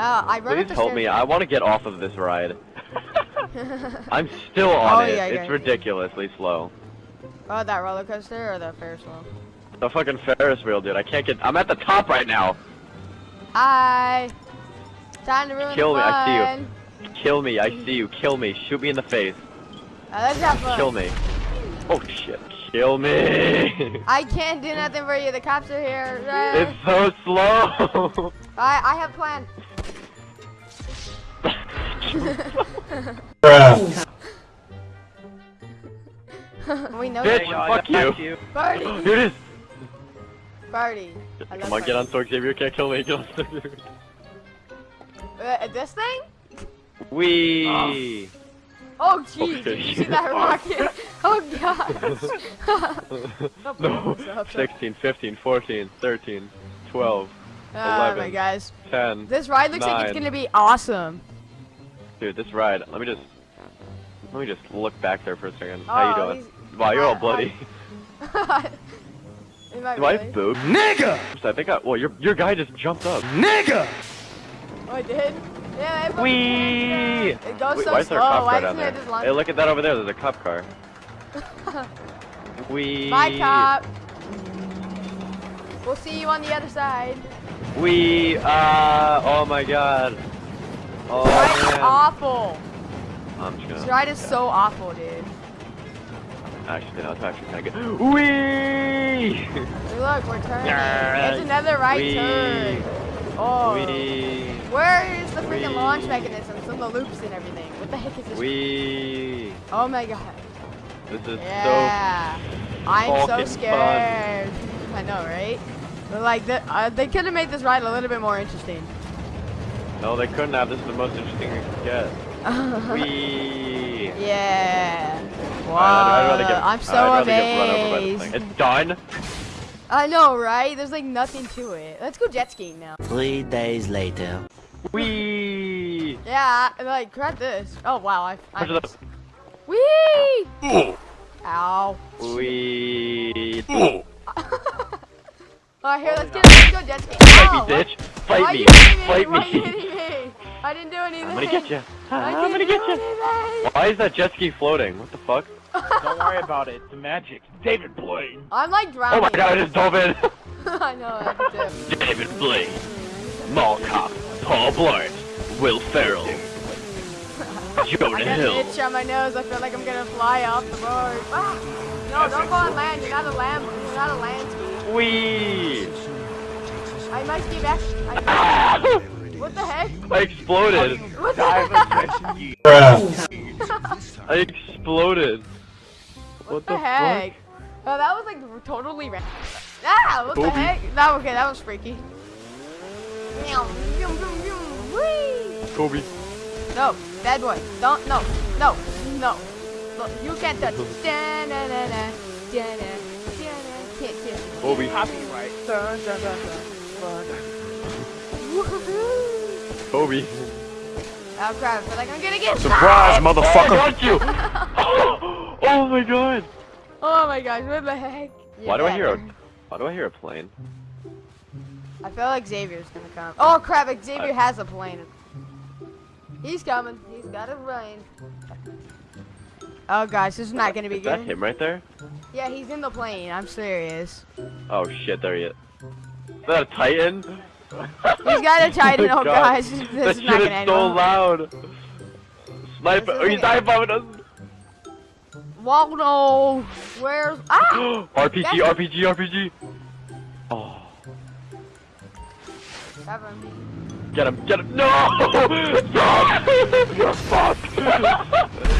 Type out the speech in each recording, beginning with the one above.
Uh, I run up Please the help me. I want to get off of this ride. I'm still on Oh, it. yeah, it's yeah. ridiculously slow. Oh, that roller coaster or the Ferris wheel? The fucking Ferris wheel, dude. I can't get. I'm at the top right now. Hi. Time to ruin Kill me, I see you. Kill me. I see you. Kill me. Shoot me in the face. Fun. Kill me. Oh shit. Kill me. I can't do nothing for you. The cops are here. It's so slow. I I have plan. We know Bitch, you. fuck you. Party. Here it is. Party. I Come on, get on party. Sword Xavier. Can't kill me. Get on Sword Xavier. Uh, this thing? Wee. Oh jeez, Okay. did you see that rocket? Oh gosh. no. Stop, stop. 16, 15, 14, 13, 12, Oh my guys. 10. This ride looks like it's gonna be awesome. Dude, this ride. Let me just. Let me just look back there for a second. How Oh, you doing? Wow, you're all bloody. Am I Do I really? have boobs? Nigga! I think I. Well, your your guy just jumped up. Nigga! Oh, I did? Yeah, it fucking Wee! It goes Wait, so why is there a cop Why car down there? just? Hey, look at that over there. There's a cop car. Wee. Bye, cop. We'll see you on the other side. Wee. Uh. Oh my God. Oh This ride is awful. I'm just gonna. ride is so awful, dude. Actually, no, it's actually kind of good. Wee. Look, we're turning. Yeah. It's another right Wee. turn. Oh. Wee. Where is the freaking Wee. launch mechanisms and the loops and everything? What the heck is this? Wee. Oh my god. This is Yeah. I'm so scared. I know, right? But like, the, uh, they could have made this ride a little bit more interesting. So. No, they couldn't have. This is the most interesting we could get. Wee. yeah. Wow. I'd, I'd get, I'm so I'd rather get run over by this amazed. thing. It's done. I know, right? There's like nothing to it. Let's go jet skiing now. Three days later. Wee. Yeah, like grab this. Oh wow, I. I Push it up. Whee! Ow. Wee. Alright, here, let's oh, get let's go jet skiing. Fight Ow, me, bitch. Oh, Fight Why me. you hitting me? Fight Why you me. hitting me? I didn't do anything. I'm gonna get you. I I'm gonna get you. Why is that jet ski floating? What the fuck? Don't worry about it. It's magic. David Blaine. I'm like drowning. Oh my god, I just dove in. I know, I. David Blaine, Mall Cop, Paul Blart, Will Ferrell, Jonah I Jonah got an Hill. itch on my nose. I feel like I'm gonna fly off the road. Ah! No, don't go on land. You're not a land. You're not a land ski. Wee. I might be back. What the heck? I exploded. What the heck? I exploded. What What the the heck? Oh, that was like totally random. Ah, what the Booby. heck? That okay, that was freaky. Kobe. No, bad boy. Don't, no, no, no. Look, you can't touch da-na, can't touch. Kobe. Copyright. Dun, dun, dun, dun. Woohoo! Kobe. Oh crap, I feel like I'm gonna get Surprise, shot! I motherfucker! got you. Oh, oh my god. Oh my gosh, what the heck? Why do I hear a? Why do I hear a plane? I feel like Xavier's gonna come. Oh crap, Xavier I- has a plane. He's coming. He's got a plane. Oh gosh, this is not gonna be good. Is that him right there? Yeah, he's in the plane. I'm serious. Oh shit, there he is. Is that a Titan? He's got a Titan. my Oh God. gosh, this That is shit not gonna end so loud. Sniper. Oh, he's dive bombing us. No. Where's ah? RPG, RPG, RPG. Oh, him. get him, get him. No! No! You're fucked.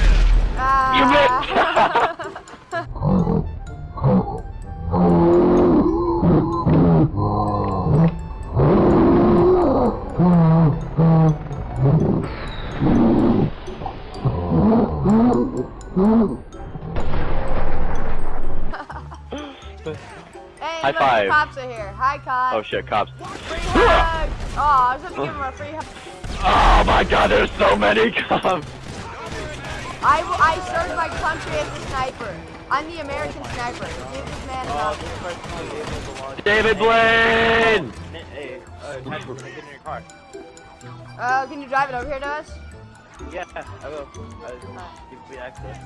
High look, five. The cops are here. Hi, cops. Oh shit, cops. Free hug. Oh, I was gonna give him a free hug. Oh my god, there's so many cops. I, I served my country as a sniper. I'm the American sniper. Give this man a hug. this person might be able to launch. David Blaine! Hey, uh, Patrick, get in your car. Uh, can you drive it over here to us? Yeah, I will. I, give me access.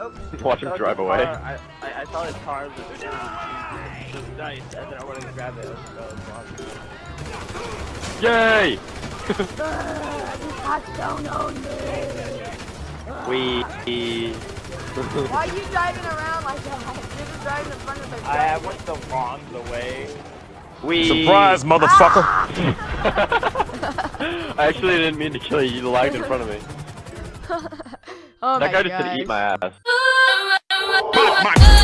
Oops. Watch him drive away. car- I, I, I saw his car was it was nice, and then I wanted to grab it. It was, that was awesome. Yay! Hot stone on me. We. Why are you driving around like that? You're just driving in front of the I I went the wrong the way. We. Surprise, motherfucker! I actually didn't mean to kill you. You lagged in front of me. oh that my guy just gosh. said eat my ass. Fuck my